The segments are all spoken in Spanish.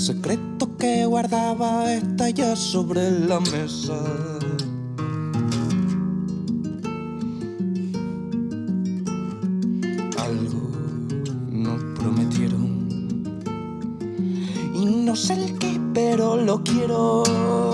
secreto que guardaba estalla sobre la mesa. Algo nos prometieron y no sé el qué, pero lo quiero.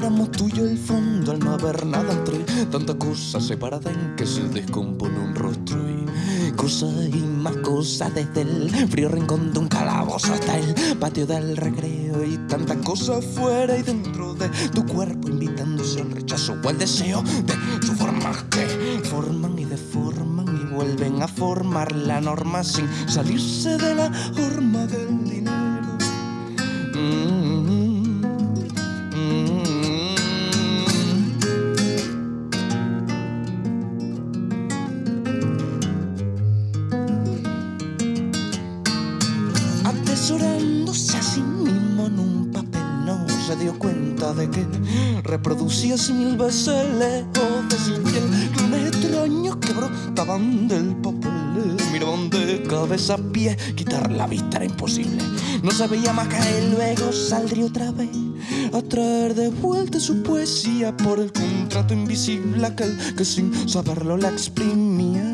Pronto viéramos tuyo el fondo al no haber nada entre tanta cosa separada en que se descompone un rostro y cosas y más cosas desde el frío rincón de un calabozo hasta el patio del recreo y tanta cosa fuera y dentro de tu cuerpo invitándose al rechazo o al deseo de su formas que forman y deforman y vuelven a formar la norma sin salirse de la forma del dinero. Atesorándose a sí mismo en un papel, no se dio cuenta de que reproducía mil veces lejos de su piel clones extraños que brotaban del papel. Miraban de cabeza a pie, quitar la vista era imposible. No se veía más caer, luego saldría otra vez a traer de vuelta su poesía por el contrato invisible aquel que sin saberlo la exprimía.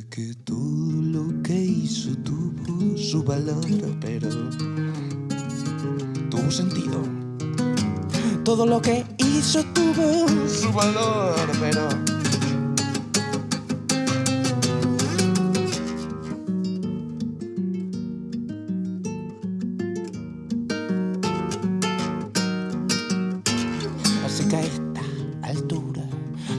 Sé que todo lo que hizo tuvo su valor, pero tuvo sentido. Todo lo que hizo tuvo su valor, pero Así que a esta altura,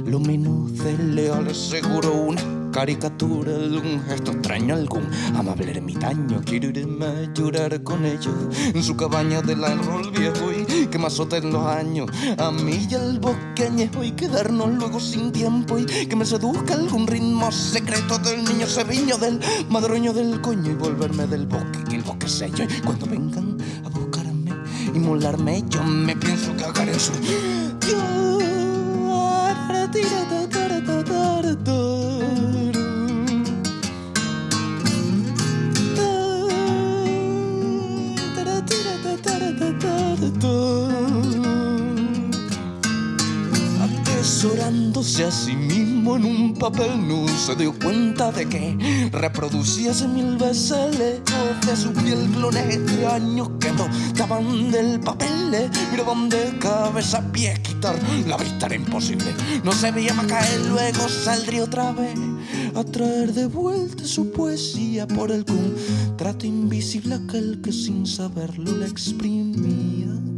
lo menos de leal es seguro una caricatura, algún gesto extraño, algún amable ermitaño. Quiero irme a llorar con ellos en su cabaña del árbol viejo y que me azoten los años. A mí y al bosque añejo y quedarnos luego sin tiempo y que me seduzca algún ritmo secreto del niño seviño, del madroño del coño y volverme del bosque, que el bosque sello. Y cuando vengan a buscarme y molarme, yo me pienso cagar en su. Atesorándose a sí mismo en un papel, no se dio cuenta de que reproducíase mil veces lejos de su piel clones extraños que brotaban del papel. eh, Miraban de cabeza pies, quitar la vista era imposible. No se veía más caer, luego saldría otra vez a traer de vuelta su poesía por el contrato invisible aquel que sin saberlo la exprimía.